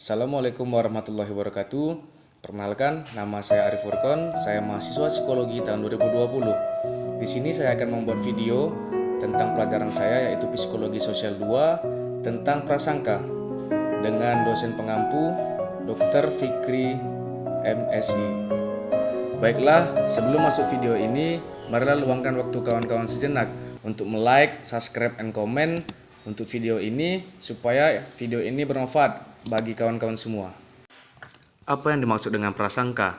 Assalamualaikum warahmatullahi wabarakatuh. Perkenalkan, nama saya Arif Furkon, saya mahasiswa psikologi tahun 2020. Di sini saya akan membuat video tentang pelajaran saya yaitu Psikologi Sosial 2 tentang prasangka dengan dosen pengampu Dr. Fikri MSI. Baiklah, sebelum masuk video ini, marilah luangkan waktu kawan-kawan sejenak untuk like, subscribe, and comment untuk video ini supaya video ini bermanfaat bagi kawan-kawan semua. Apa yang dimaksud dengan prasangka?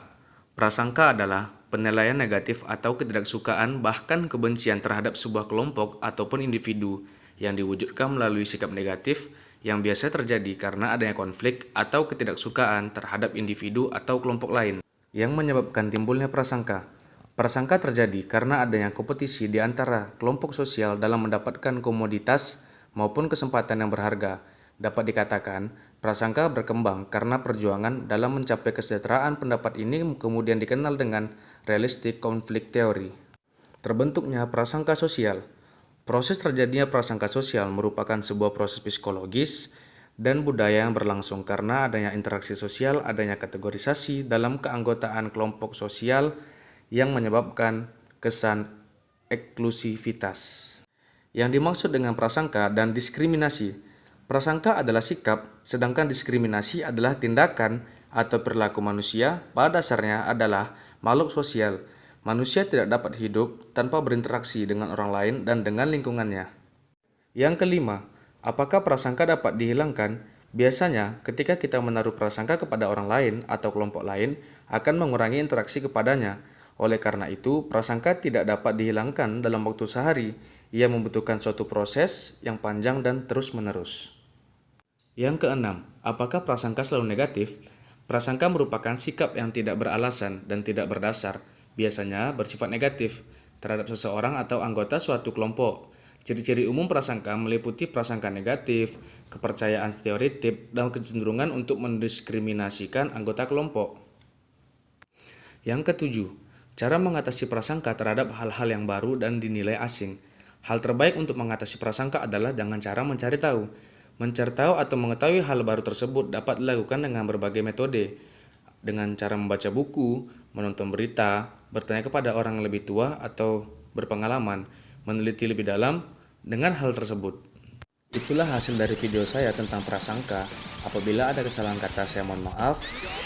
Prasangka adalah penilaian negatif atau ketidaksukaan bahkan kebencian terhadap sebuah kelompok ataupun individu yang diwujudkan melalui sikap negatif yang biasa terjadi karena adanya konflik atau ketidaksukaan terhadap individu atau kelompok lain yang menyebabkan timbulnya prasangka. Prasangka terjadi karena adanya kompetisi di antara kelompok sosial dalam mendapatkan komoditas maupun kesempatan yang berharga Dapat dikatakan, prasangka berkembang karena perjuangan dalam mencapai kesejahteraan pendapat ini kemudian dikenal dengan realistic conflict theory. Terbentuknya prasangka sosial. Proses terjadinya prasangka sosial merupakan sebuah proses psikologis dan budaya yang berlangsung karena adanya interaksi sosial, adanya kategorisasi dalam keanggotaan kelompok sosial yang menyebabkan kesan eksklusivitas. Yang dimaksud dengan prasangka dan diskriminasi Prasangka adalah sikap, sedangkan diskriminasi adalah tindakan atau perilaku manusia pada dasarnya adalah makhluk sosial. Manusia tidak dapat hidup tanpa berinteraksi dengan orang lain dan dengan lingkungannya. Yang kelima, apakah prasangka dapat dihilangkan? Biasanya, ketika kita menaruh prasangka kepada orang lain atau kelompok lain, akan mengurangi interaksi kepadanya. Oleh karena itu, prasangka tidak dapat dihilangkan dalam waktu sehari. Ia membutuhkan suatu proses yang panjang dan terus-menerus. Yang keenam, apakah prasangka selalu negatif? Prasangka merupakan sikap yang tidak beralasan dan tidak berdasar, biasanya bersifat negatif terhadap seseorang atau anggota suatu kelompok. Ciri-ciri umum prasangka meliputi prasangka negatif, kepercayaan stereotip, dan kecenderungan untuk mendiskriminasikan anggota kelompok. Yang ketujuh, cara mengatasi prasangka terhadap hal-hal yang baru dan dinilai asing. Hal terbaik untuk mengatasi prasangka adalah dengan cara mencari tahu. Mencari tahu atau mengetahui hal baru tersebut dapat dilakukan dengan berbagai metode, dengan cara membaca buku, menonton berita, bertanya kepada orang yang lebih tua atau berpengalaman, meneliti lebih dalam dengan hal tersebut. Itulah hasil dari video saya tentang prasangka. Apabila ada kesalahan kata saya mohon maaf.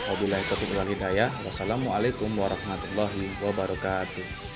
Wabillahi taufiq wal hidayah. Wassalamualaikum warahmatullahi wabarakatuh.